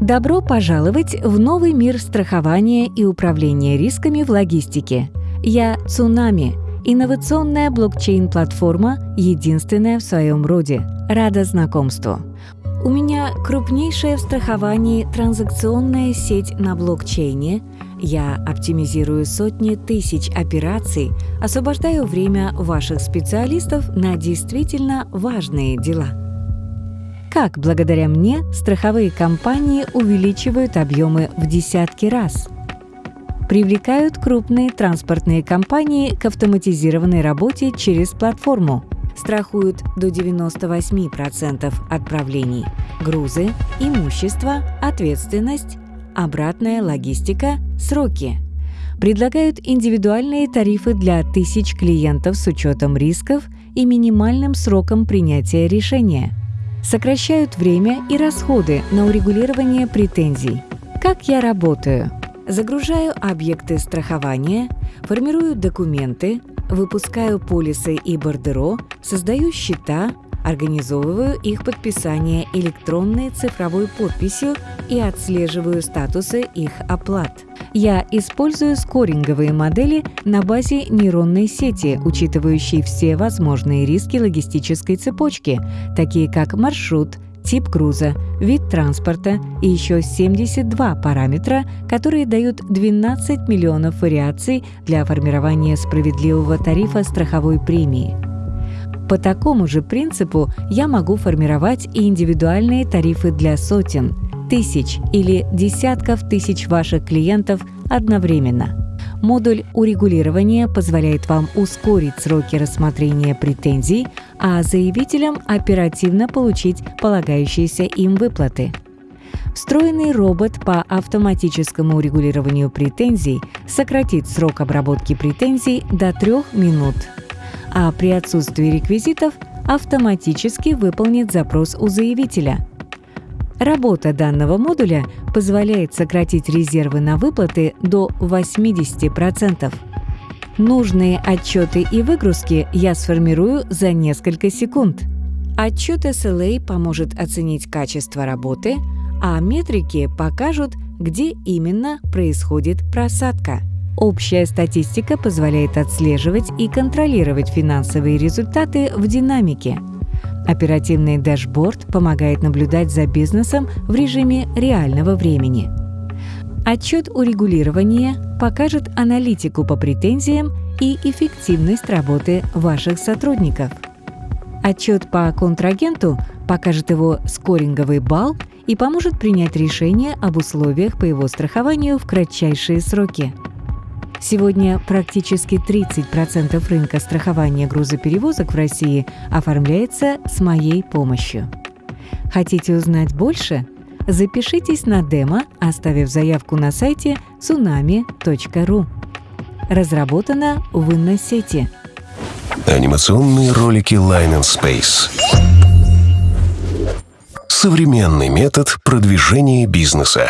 Добро пожаловать в новый мир страхования и управления рисками в логистике. Я Цунами, инновационная блокчейн-платформа, единственная в своем роде. Рада знакомству. У меня крупнейшая в страховании транзакционная сеть на блокчейне. Я оптимизирую сотни тысяч операций, освобождаю время ваших специалистов на действительно важные дела. Как благодаря мне страховые компании увеличивают объемы в десятки раз? Привлекают крупные транспортные компании к автоматизированной работе через платформу. Страхуют до 98% отправлений. Грузы, имущество, ответственность, обратная логистика, сроки. Предлагают индивидуальные тарифы для тысяч клиентов с учетом рисков и минимальным сроком принятия решения – сокращают время и расходы на урегулирование претензий. Как я работаю? Загружаю объекты страхования, формирую документы, выпускаю полисы и бордеро, создаю счета, организовываю их подписание электронной цифровой подписью и отслеживаю статусы их оплат. Я использую скоринговые модели на базе нейронной сети, учитывающей все возможные риски логистической цепочки, такие как маршрут, тип груза, вид транспорта и еще 72 параметра, которые дают 12 миллионов вариаций для формирования справедливого тарифа страховой премии. По такому же принципу я могу формировать и индивидуальные тарифы для сотен, тысяч или десятков тысяч ваших клиентов одновременно. Модуль урегулирования позволяет вам ускорить сроки рассмотрения претензий, а заявителям оперативно получить полагающиеся им выплаты. Встроенный робот по автоматическому урегулированию претензий сократит срок обработки претензий до трех минут а при отсутствии реквизитов автоматически выполнит запрос у заявителя. Работа данного модуля позволяет сократить резервы на выплаты до 80%. Нужные отчеты и выгрузки я сформирую за несколько секунд. Отчет SLA поможет оценить качество работы, а метрики покажут, где именно происходит просадка. Общая статистика позволяет отслеживать и контролировать финансовые результаты в динамике. Оперативный дашборд помогает наблюдать за бизнесом в режиме реального времени. Отчет урегулирования покажет аналитику по претензиям и эффективность работы ваших сотрудников. Отчет по контрагенту покажет его скоринговый балл и поможет принять решение об условиях по его страхованию в кратчайшие сроки. Сегодня практически 30% рынка страхования грузоперевозок в России оформляется с моей помощью. Хотите узнать больше? Запишитесь на демо, оставив заявку на сайте tsunami.ru. Разработано в Инносети. Анимационные ролики Line and Space. Современный метод продвижения бизнеса.